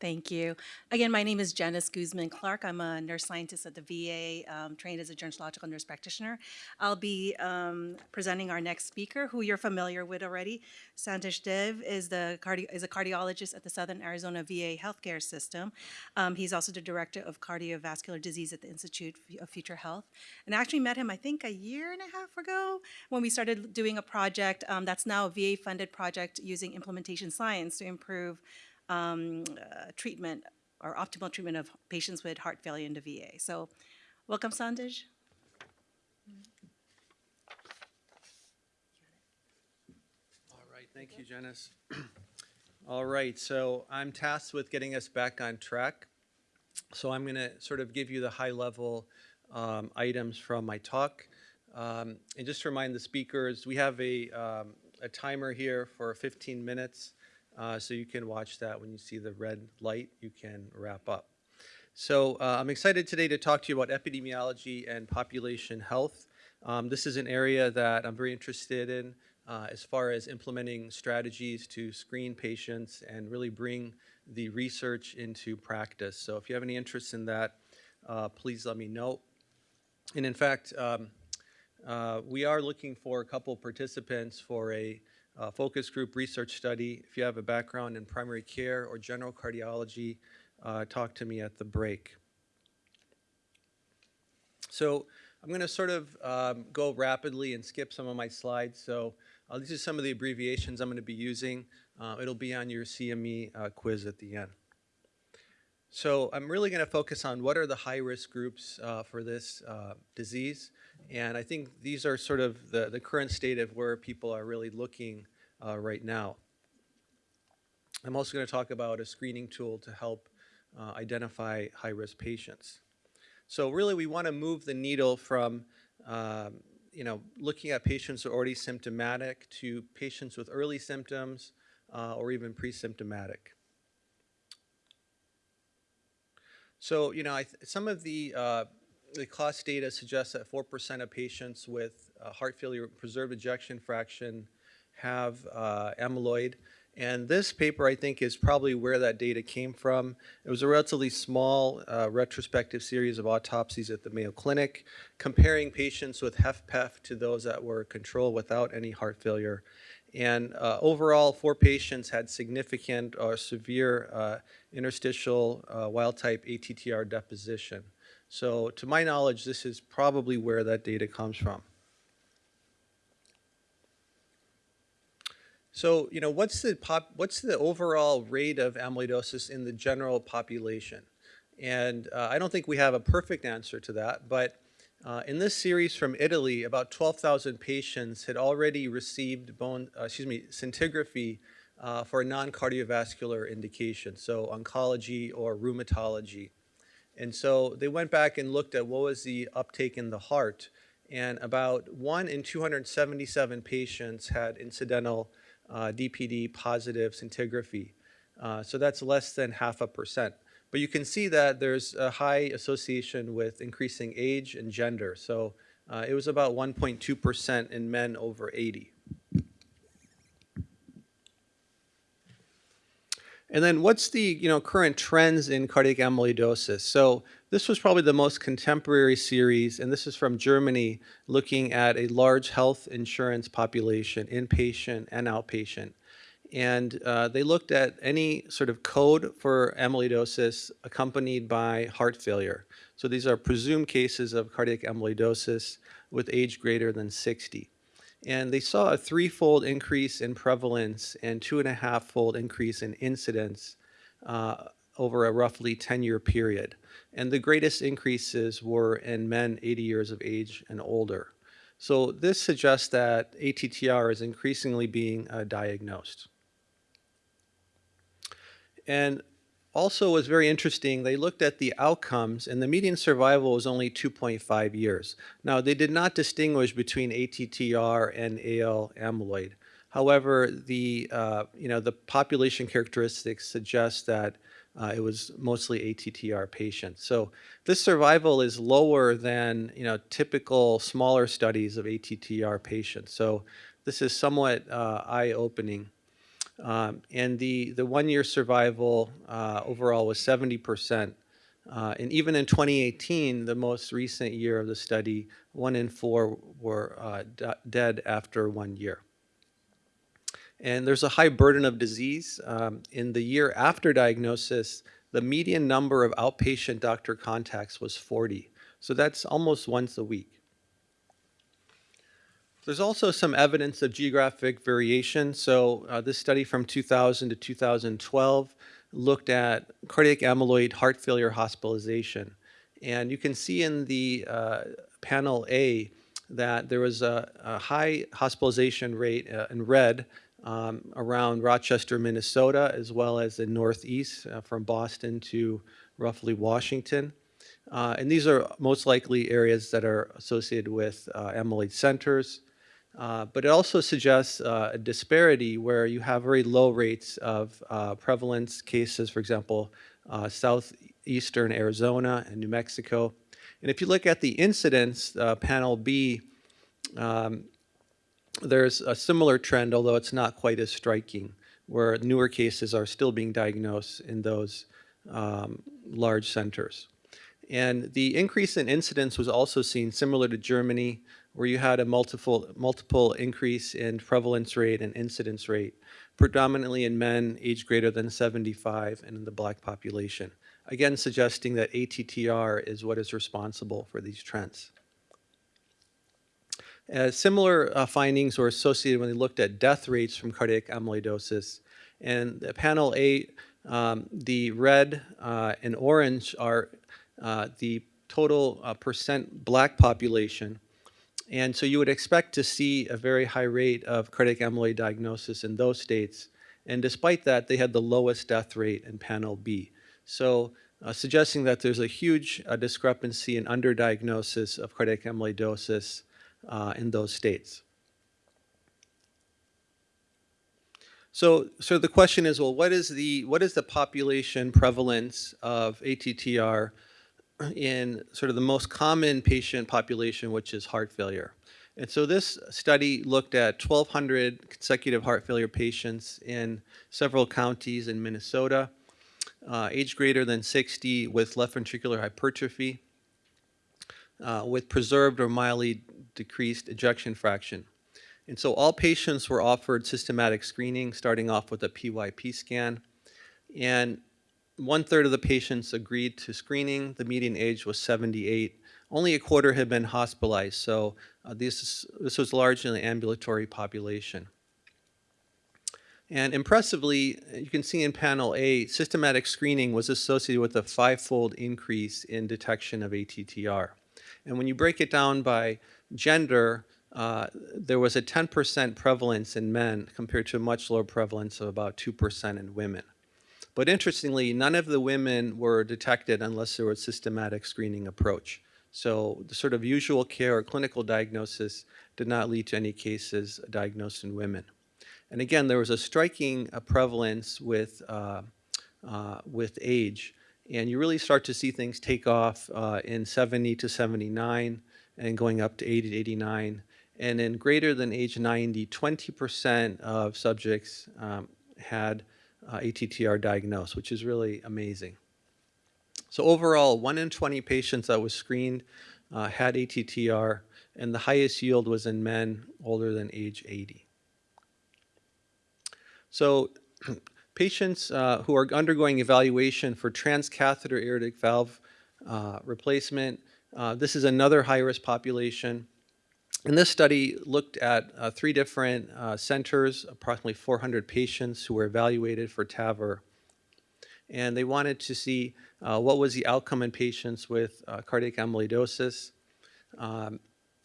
Thank you. Again, my name is Janice Guzman Clark. I'm a nurse scientist at the VA, um, trained as a gerontological nurse practitioner. I'll be um, presenting our next speaker, who you're familiar with already. Sandesh Dev is the is a cardiologist at the Southern Arizona VA healthcare system. Um, he's also the director of cardiovascular disease at the Institute of Future Health. And I actually met him, I think, a year and a half ago when we started doing a project um, that's now a VA-funded project using implementation science to improve um, uh, treatment or optimal treatment of patients with heart failure in the VA. So, welcome, Sandesh. All right, thank you, Janice. All right, so I'm tasked with getting us back on track. So I'm going to sort of give you the high-level um, items from my talk. Um, and just to remind the speakers, we have a, um, a timer here for 15 minutes, uh, so you can watch that. When you see the red light, you can wrap up. So uh, I'm excited today to talk to you about epidemiology and population health. Um, this is an area that I'm very interested in uh, as far as implementing strategies to screen patients and really bring the research into practice. So if you have any interest in that, uh, please let me know. And in fact, um, uh, we are looking for a couple participants for a uh, focus group research study. If you have a background in primary care or general cardiology, uh, talk to me at the break. So I'm going to sort of um, go rapidly and skip some of my slides. So uh, these are some of the abbreviations I'm going to be using. Uh, it'll be on your CME uh, quiz at the end. So I'm really going to focus on what are the high-risk groups uh, for this uh, disease. And I think these are sort of the, the current state of where people are really looking uh, right now. I'm also going to talk about a screening tool to help uh, identify high-risk patients. So really we want to move the needle from um, you know, looking at patients who are already symptomatic to patients with early symptoms uh, or even pre-symptomatic. So, you know, th some of the, uh, the cost data suggests that 4% of patients with uh, heart failure preserved ejection fraction have uh, amyloid. And this paper, I think, is probably where that data came from. It was a relatively small uh, retrospective series of autopsies at the Mayo Clinic, comparing patients with HFpEF to those that were controlled without any heart failure. And uh, overall, four patients had significant or severe uh, interstitial uh, wild-type ATTR deposition. So to my knowledge, this is probably where that data comes from. So, you know, what's the pop, what's the overall rate of amyloidosis in the general population? And uh, I don't think we have a perfect answer to that, but uh, in this series from Italy, about 12,000 patients had already received bone, uh, excuse me, scintigraphy uh, for a non-cardiovascular indication, so oncology or rheumatology. And so they went back and looked at what was the uptake in the heart, and about 1 in 277 patients had incidental uh, DPD positive scintigraphy. Uh, so that's less than half a percent. But you can see that there's a high association with increasing age and gender. So uh, it was about 1.2% in men over 80. And then what's the you know, current trends in cardiac amyloidosis? So this was probably the most contemporary series, and this is from Germany, looking at a large health insurance population, inpatient and outpatient. And uh, they looked at any sort of code for amyloidosis accompanied by heart failure. So these are presumed cases of cardiac amyloidosis with age greater than 60. And they saw a threefold increase in prevalence and two and a half fold increase in incidence uh, over a roughly 10-year period. And the greatest increases were in men 80 years of age and older. So this suggests that ATTR is increasingly being uh, diagnosed. And also was very interesting, they looked at the outcomes and the median survival was only 2.5 years. Now they did not distinguish between ATTR and AL amyloid. However, the, uh, you know, the population characteristics suggest that uh, it was mostly ATTR patients. So this survival is lower than you know, typical smaller studies of ATTR patients. So this is somewhat uh, eye-opening. Um, and the, the one-year survival uh, overall was 70%. Uh, and even in 2018, the most recent year of the study, one in four were uh, dead after one year. And there's a high burden of disease. Um, in the year after diagnosis, the median number of outpatient doctor contacts was 40. So that's almost once a week. There's also some evidence of geographic variation. So uh, this study from 2000 to 2012 looked at cardiac amyloid heart failure hospitalization. And you can see in the uh, panel A that there was a, a high hospitalization rate uh, in red um, around Rochester, Minnesota, as well as the Northeast uh, from Boston to roughly Washington. Uh, and these are most likely areas that are associated with uh, amyloid centers. Uh, but it also suggests uh, a disparity where you have very low rates of uh, prevalence cases, for example, uh, southeastern Arizona and New Mexico. And if you look at the incidence, uh, panel B, um, there's a similar trend, although it's not quite as striking, where newer cases are still being diagnosed in those um, large centers. And the increase in incidence was also seen similar to Germany, where you had a multiple, multiple increase in prevalence rate and incidence rate, predominantly in men aged greater than 75 and in the black population. Again, suggesting that ATTR is what is responsible for these trends. Uh, similar uh, findings were associated when they looked at death rates from cardiac amyloidosis. And panel A, um, the red uh, and orange are uh, the total uh, percent black population. And so you would expect to see a very high rate of cardiac amyloid diagnosis in those states. And despite that, they had the lowest death rate in panel B. So uh, suggesting that there's a huge uh, discrepancy in underdiagnosis of cardiac amyloidosis uh, in those states. So, so the question is, well, what is the what is the population prevalence of ATTR in sort of the most common patient population, which is heart failure? And so this study looked at 1,200 consecutive heart failure patients in several counties in Minnesota, uh, age greater than 60 with left ventricular hypertrophy, uh, with preserved or mildly decreased ejection fraction. And so all patients were offered systematic screening, starting off with a PYP scan. And one third of the patients agreed to screening. The median age was 78. Only a quarter had been hospitalized, so uh, this, is, this was largely an ambulatory population. And impressively, you can see in panel A, systematic screening was associated with a five-fold increase in detection of ATTR. And when you break it down by gender, uh, there was a 10% prevalence in men compared to a much lower prevalence of about 2% in women. But interestingly, none of the women were detected unless there was a systematic screening approach. So the sort of usual care or clinical diagnosis did not lead to any cases diagnosed in women. And again, there was a striking uh, prevalence with, uh, uh, with age. And you really start to see things take off uh, in 70 to 79 and going up to 80 to 89. And in greater than age 90, 20% of subjects um, had uh, ATTR diagnosed, which is really amazing. So overall, 1 in 20 patients that was screened uh, had ATTR, and the highest yield was in men older than age 80. So patients uh, who are undergoing evaluation for transcatheter aortic valve uh, replacement, uh, this is another high-risk population. And this study looked at uh, three different uh, centers, approximately 400 patients who were evaluated for TAVR. And they wanted to see uh, what was the outcome in patients with uh, cardiac amyloidosis. Um,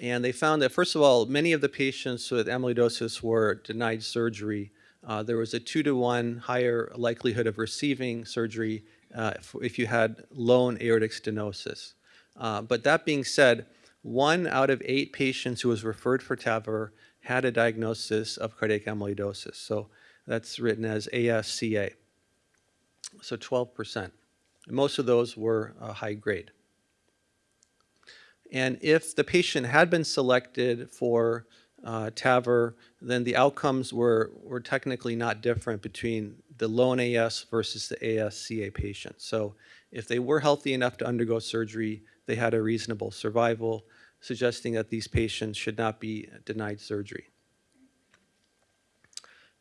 and they found that, first of all, many of the patients with amyloidosis were denied surgery. Uh, there was a two to one higher likelihood of receiving surgery uh, if, if, you had lone aortic stenosis. but that being said, one out of eight patients who was referred for TAVR had a diagnosis of cardiac amyloidosis. So that's written as ASCA. So 12%. And most of those were uh, high grade. And if the patient had been selected for uh, TAVR, then the outcomes were, were technically not different between the lone AS versus the ASCA patients. So if they were healthy enough to undergo surgery, they had a reasonable survival, suggesting that these patients should not be denied surgery.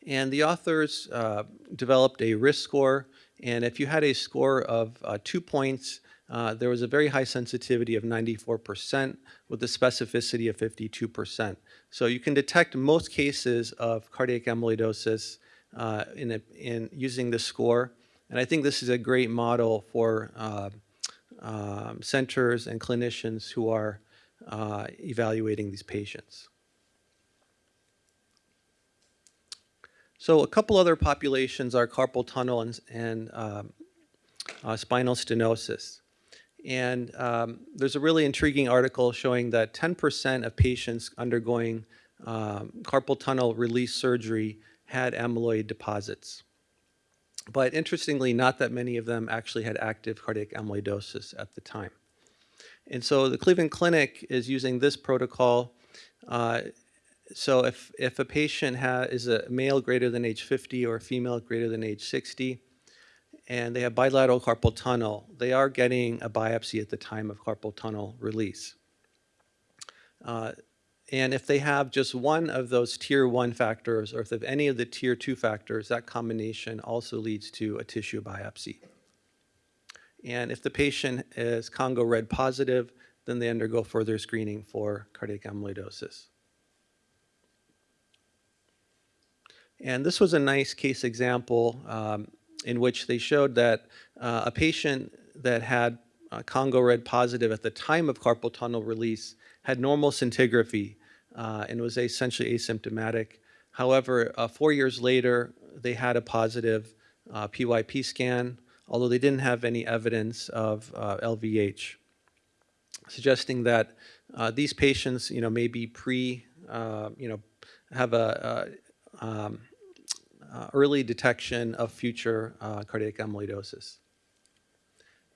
And the authors uh, developed a risk score, and if you had a score of uh, two points, uh, there was a very high sensitivity of 94% with a specificity of 52%. So you can detect most cases of cardiac amyloidosis uh, in, a, in using this score. And I think this is a great model for uh, um, centers and clinicians who are uh, evaluating these patients. So a couple other populations are carpal tunnel and, and um, uh, spinal stenosis. And um, there's a really intriguing article showing that 10% of patients undergoing um, carpal tunnel release surgery had amyloid deposits. But interestingly, not that many of them actually had active cardiac amyloidosis at the time. And so the Cleveland Clinic is using this protocol. Uh, so if, if a patient is a male greater than age 50 or a female greater than age 60, and they have bilateral carpal tunnel, they are getting a biopsy at the time of carpal tunnel release. Uh, and if they have just one of those tier one factors, or if they have any of the tier two factors, that combination also leads to a tissue biopsy. And if the patient is Congo red positive, then they undergo further screening for cardiac amyloidosis. And this was a nice case example um, in which they showed that uh, a patient that had uh, Congo red positive at the time of carpal tunnel release had normal scintigraphy uh, and was essentially asymptomatic. However, uh, four years later, they had a positive uh, PYP scan, although they didn't have any evidence of uh, LVH, suggesting that these patients, you know, may be pre, you know, have a, a um, uh, early detection of future uh, cardiac amyloidosis.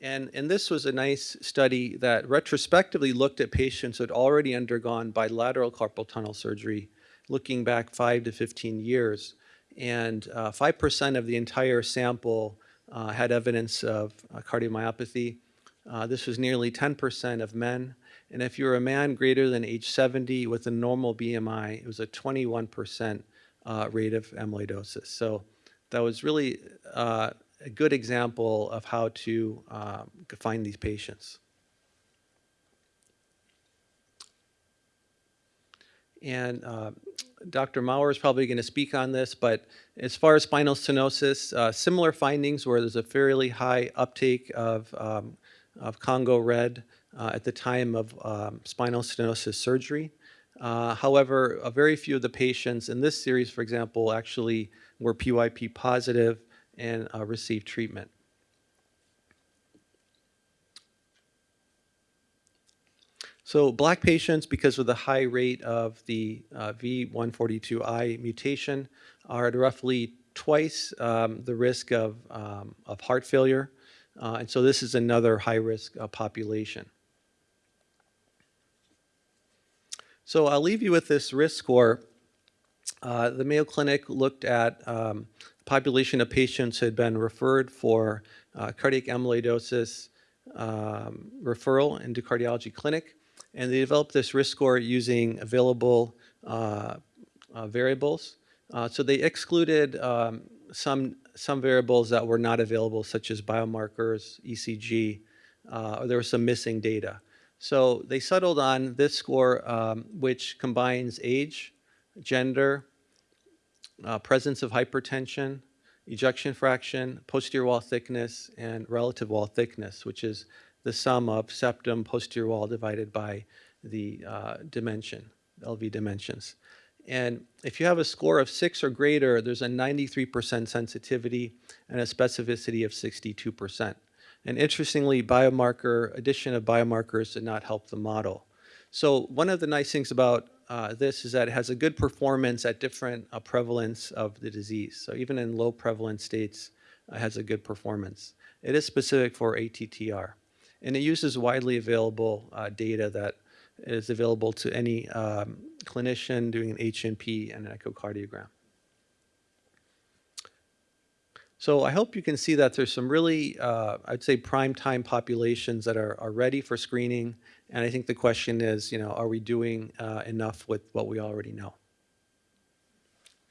And, and this was a nice study that retrospectively looked at patients who had already undergone bilateral carpal tunnel surgery, looking back 5 to 15 years. And 5% of the entire sample uh, had evidence of uh, cardiomyopathy. Uh, this was nearly 10% of men. And if you're a man greater than age 70 with a normal BMI, it was a 21% uh, rate of amyloidosis. So that was really uh, a good example of how to uh, find these patients. And uh, Dr. Maurer is probably going to speak on this, but as far as spinal stenosis, uh, similar findings where there's a fairly high uptake of, um, of Congo red uh, at the time of um, spinal stenosis surgery. Uh, however, a very few of the patients in this series, for example, actually were PYP positive and uh, received treatment. So black patients, because of the high rate of the uh, V142I mutation, are at roughly twice um, the risk of, um, of heart failure. Uh, and so this is another high-risk uh, population. So I'll leave you with this risk score. Uh, the Mayo Clinic looked at um, population of patients who had been referred for uh, cardiac amyloidosis um, referral into cardiology clinic, and they developed this risk score using available uh, uh variables. Uh, so they excluded um, some some variables that were not available, such as biomarkers, ECG, uh, or there was some missing data. So they settled on this score, um, which combines age, gender, uh, presence of hypertension, ejection fraction, posterior wall thickness, and relative wall thickness, which is the sum of septum posterior wall divided by the uh, dimension, LV dimensions. And if you have a score of six or greater, there's a 93% sensitivity and a specificity of 62%. And interestingly, biomarker, addition of biomarkers did not help the model. So one of the nice things about uh, this is that it has a good performance at different uh, prevalence of the disease. So even in low prevalence states, it has a good performance. It is specific for ATTR. And it uses widely available uh, data that is available to any um, clinician doing an H&P and an echocardiogram. So I hope you can see that there's some really, uh, I'd say, prime time populations that are, are ready for screening. And I think the question is, you know, are we doing uh, enough with what we already know?